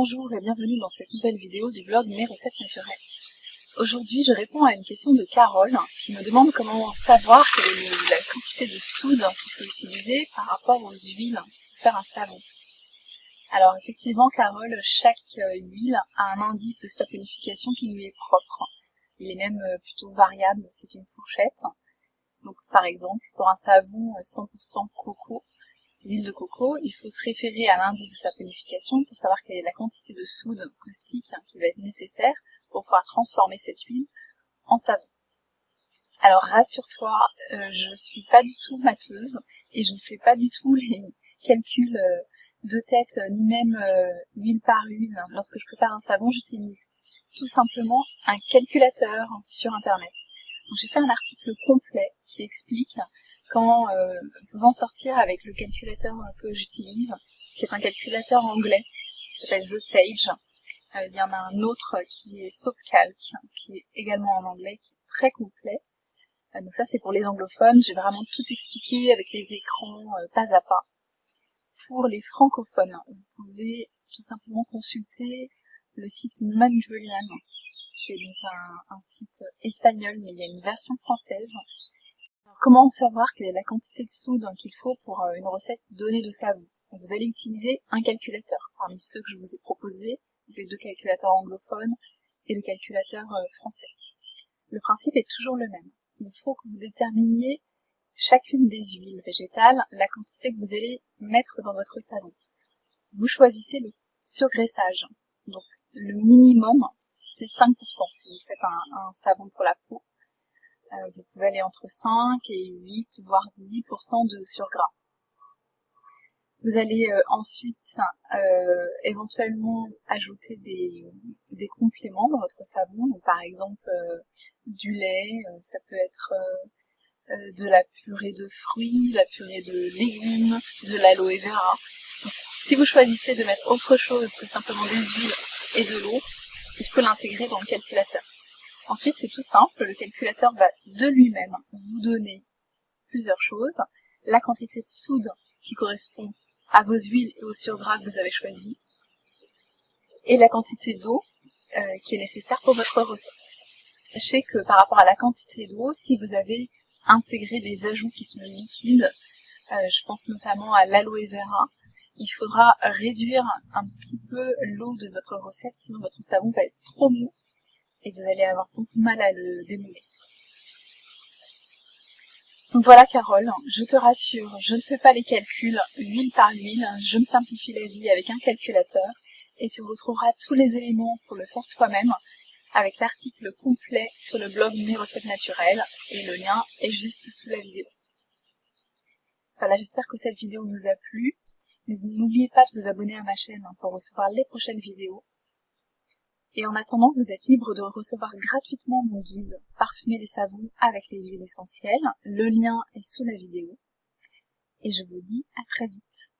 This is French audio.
Bonjour et bienvenue dans cette nouvelle vidéo du blog Mes recettes naturelles. Aujourd'hui, je réponds à une question de Carole qui me demande comment savoir la quantité de soude qu'il faut utiliser par rapport aux huiles pour faire un savon. Alors effectivement, Carole, chaque euh, huile a un indice de saponification qui lui est propre. Il est même euh, plutôt variable, c'est une fourchette. Donc par exemple, pour un savon 100% coco, l'huile de coco, il faut se référer à l'indice de saponification pour savoir quelle est la quantité de soude caustique qui va être nécessaire pour pouvoir transformer cette huile en savon. Alors rassure-toi, euh, je ne suis pas du tout mateuse et je ne fais pas du tout les calculs euh, de tête ni même euh, huile par huile. Lorsque je prépare un savon, j'utilise tout simplement un calculateur sur internet. J'ai fait un article complet qui explique comment euh, vous en sortir avec le calculateur que j'utilise, qui est un calculateur anglais, qui s'appelle The Sage. Euh, il y en a un autre qui est SoapCalc, qui est également en anglais, qui est très complet. Euh, donc ça c'est pour les anglophones, j'ai vraiment tout expliqué avec les écrans pas à pas. Pour les francophones, vous pouvez tout simplement consulter le site Manjulian, qui est donc un site espagnol, mais il y a une version française Comment savoir quelle est la quantité de soude qu'il faut pour euh, une recette donnée de savon Vous allez utiliser un calculateur parmi ceux que je vous ai proposés, les deux calculateurs anglophones et le calculateur euh, français. Le principe est toujours le même. Il faut que vous déterminiez chacune des huiles végétales, la quantité que vous allez mettre dans votre savon. Vous choisissez le surgraissage. Donc le minimum, c'est 5% si vous faites un savon pour la peau. Euh, vous pouvez aller entre 5 et 8, voire 10% de surgras. Vous allez euh, ensuite euh, éventuellement ajouter des, compléments dans votre savon, donc par exemple du lait, ça peut être de la purée de fruits, la purée de légumes, de l'aloe vera. si vous choisissez de mettre autre chose que simplement des huiles et de l'eau, il faut l'intégrer dans le calculateur. Ensuite, c'est tout simple, le calculateur va de lui-même vous donner plusieurs choses. La quantité de soude qui correspond à vos huiles et aux surgras que vous avez choisis, et la quantité d'eau euh, qui est nécessaire pour votre recette. Sachez que par rapport à la quantité d'eau, si vous avez intégré des ajouts qui sont liquides, euh, je pense notamment à l'aloe vera, il faudra réduire un petit peu l'eau de votre recette, sinon votre savon va être trop mou et vous allez avoir beaucoup de mal à le démouler. Donc voilà Carole, je te rassure, je ne fais pas les calculs huile par huile, je me simplifie la vie avec un calculateur et tu retrouveras tous les éléments pour le faire toi-même avec l'article complet sur le blog Mes recettes naturelles et le lien est juste sous la vidéo. Voilà, j'espère que cette vidéo vous a plu. N'oubliez pas de vous abonner à ma chaîne pour recevoir les prochaines vidéos et en attendant, vous êtes libre de recevoir gratuitement mon guide Parfumer les savons avec les huiles essentielles. Le lien est sous la vidéo. Et je vous dis à très vite.